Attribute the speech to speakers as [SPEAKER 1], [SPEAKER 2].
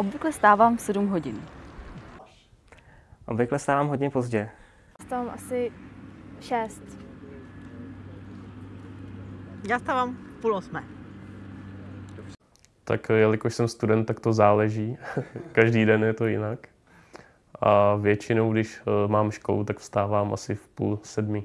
[SPEAKER 1] Obvykle stávám v 7 hodin.
[SPEAKER 2] Obvykle stávám hodně pozdě.
[SPEAKER 3] Stávám asi 6.
[SPEAKER 4] Já stávám v půl osmé.
[SPEAKER 5] Tak jelikož jsem student, tak to záleží. Každý den je to jinak. A většinou, když eh, mám školu, tak vstávám asi v půl sedmi.